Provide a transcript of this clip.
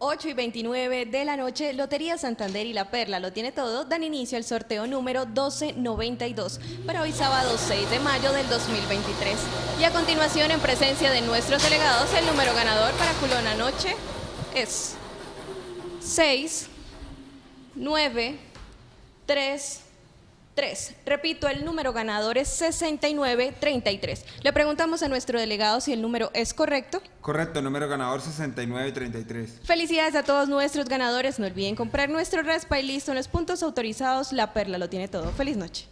8 y 29 de la noche, Lotería Santander y La Perla lo tiene todo, dan inicio al sorteo número 1292 para hoy sábado 6 de mayo del 2023. Y a continuación, en presencia de nuestros delegados, el número ganador para Culón Anoche es 6, 9, 3, 3. Repito, el número ganador es 6933. Le preguntamos a nuestro delegado si el número es correcto. Correcto, número ganador 6933. Felicidades a todos nuestros ganadores. No olviden comprar nuestro raspa y listo en los puntos autorizados. La Perla lo tiene todo. Feliz noche.